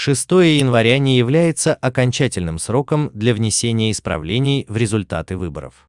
6 января не является окончательным сроком для внесения исправлений в результаты выборов.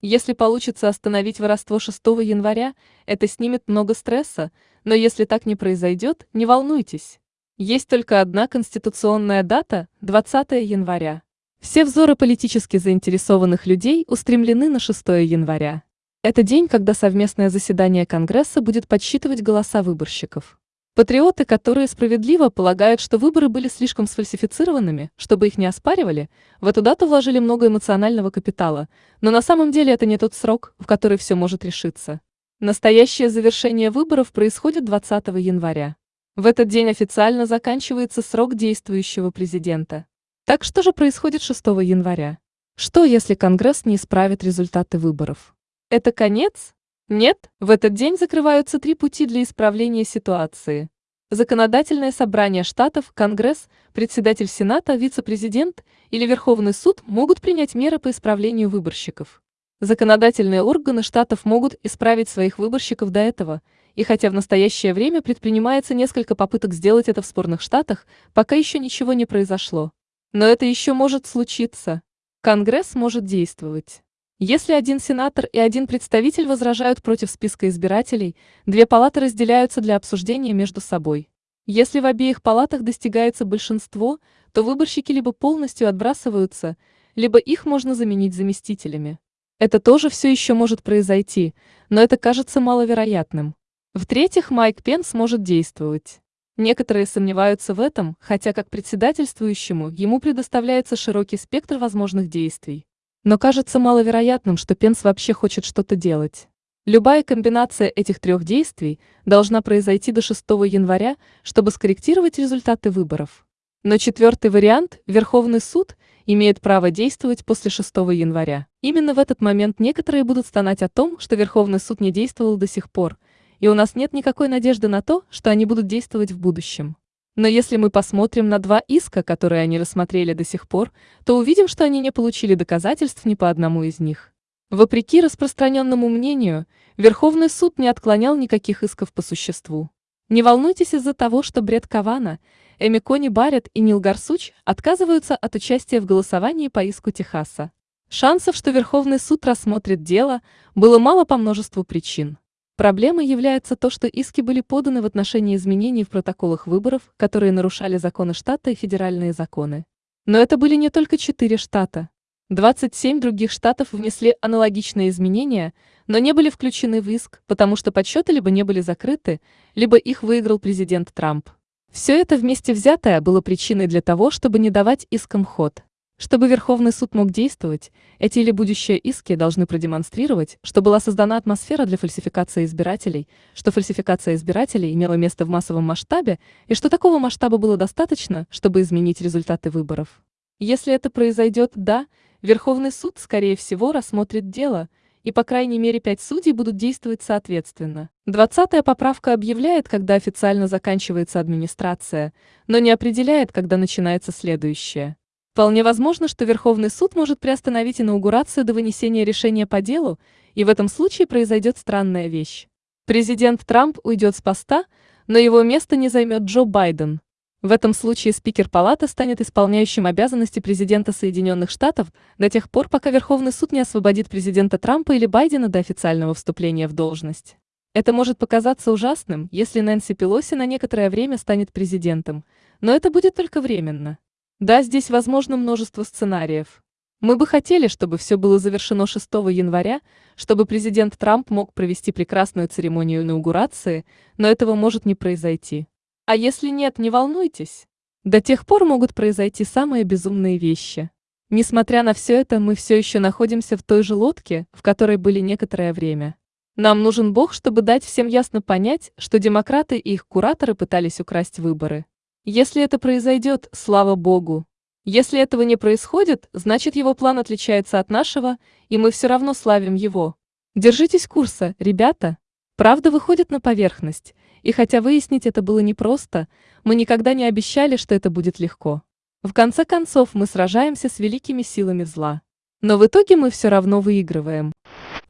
Если получится остановить воровство 6 января, это снимет много стресса, но если так не произойдет, не волнуйтесь. Есть только одна конституционная дата – 20 января. Все взоры политически заинтересованных людей устремлены на 6 января. Это день, когда совместное заседание Конгресса будет подсчитывать голоса выборщиков. Патриоты, которые справедливо полагают, что выборы были слишком сфальсифицированными, чтобы их не оспаривали, в эту дату вложили много эмоционального капитала, но на самом деле это не тот срок, в который все может решиться. Настоящее завершение выборов происходит 20 января. В этот день официально заканчивается срок действующего президента. Так что же происходит 6 января? Что, если Конгресс не исправит результаты выборов? Это конец? Нет, в этот день закрываются три пути для исправления ситуации. Законодательное собрание штатов, Конгресс, председатель Сената, вице-президент или Верховный суд могут принять меры по исправлению выборщиков. Законодательные органы штатов могут исправить своих выборщиков до этого, и хотя в настоящее время предпринимается несколько попыток сделать это в спорных штатах, пока еще ничего не произошло. Но это еще может случиться. Конгресс может действовать. Если один сенатор и один представитель возражают против списка избирателей, две палаты разделяются для обсуждения между собой. Если в обеих палатах достигается большинство, то выборщики либо полностью отбрасываются, либо их можно заменить заместителями. Это тоже все еще может произойти, но это кажется маловероятным. В-третьих, Майк Пенс может действовать. Некоторые сомневаются в этом, хотя как председательствующему ему предоставляется широкий спектр возможных действий. Но кажется маловероятным, что Пенс вообще хочет что-то делать. Любая комбинация этих трех действий должна произойти до 6 января, чтобы скорректировать результаты выборов. Но четвертый вариант, Верховный суд, имеет право действовать после 6 января. Именно в этот момент некоторые будут стонать о том, что Верховный суд не действовал до сих пор, и у нас нет никакой надежды на то, что они будут действовать в будущем. Но если мы посмотрим на два иска, которые они рассмотрели до сих пор, то увидим, что они не получили доказательств ни по одному из них. Вопреки распространенному мнению, Верховный суд не отклонял никаких исков по существу. Не волнуйтесь из-за того, что Бред Кавана, Эми Кони Барретт и Нил Гарсуч отказываются от участия в голосовании по иску Техаса. Шансов, что Верховный суд рассмотрит дело, было мало по множеству причин. Проблемой является то, что иски были поданы в отношении изменений в протоколах выборов, которые нарушали законы штата и федеральные законы. Но это были не только четыре штата. 27 других штатов внесли аналогичные изменения, но не были включены в иск, потому что подсчеты либо не были закрыты, либо их выиграл президент Трамп. Все это вместе взятое было причиной для того, чтобы не давать искам ход. Чтобы Верховный суд мог действовать, эти или будущие иски должны продемонстрировать, что была создана атмосфера для фальсификации избирателей, что фальсификация избирателей имела место в массовом масштабе и что такого масштаба было достаточно, чтобы изменить результаты выборов. Если это произойдет, да, Верховный суд, скорее всего, рассмотрит дело, и по крайней мере пять судей будут действовать соответственно. Двадцатая поправка объявляет, когда официально заканчивается администрация, но не определяет, когда начинается следующее. Вполне возможно, что Верховный суд может приостановить инаугурацию до вынесения решения по делу, и в этом случае произойдет странная вещь. Президент Трамп уйдет с поста, но его место не займет Джо Байден. В этом случае спикер палаты станет исполняющим обязанности президента Соединенных Штатов до тех пор, пока Верховный суд не освободит президента Трампа или Байдена до официального вступления в должность. Это может показаться ужасным, если Нэнси Пелоси на некоторое время станет президентом, но это будет только временно. Да, здесь возможно множество сценариев. Мы бы хотели, чтобы все было завершено 6 января, чтобы президент Трамп мог провести прекрасную церемонию инаугурации, но этого может не произойти. А если нет, не волнуйтесь. До тех пор могут произойти самые безумные вещи. Несмотря на все это, мы все еще находимся в той же лодке, в которой были некоторое время. Нам нужен Бог, чтобы дать всем ясно понять, что демократы и их кураторы пытались украсть выборы. Если это произойдет, слава богу. Если этого не происходит, значит его план отличается от нашего, и мы все равно славим его. Держитесь курса, ребята. Правда выходит на поверхность, и хотя выяснить это было непросто, мы никогда не обещали, что это будет легко. В конце концов мы сражаемся с великими силами зла. Но в итоге мы все равно выигрываем.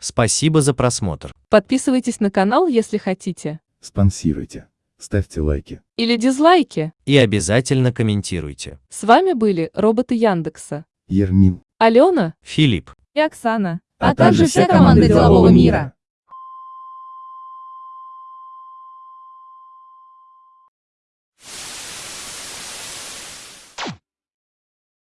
Спасибо за просмотр. Подписывайтесь на канал, если хотите. Спонсируйте. Ставьте лайки. или дизлайки. И обязательно комментируйте. С вами были роботы Яндекса. Ермин. Алена Филипп. и Оксана. А также вся команда делового мира.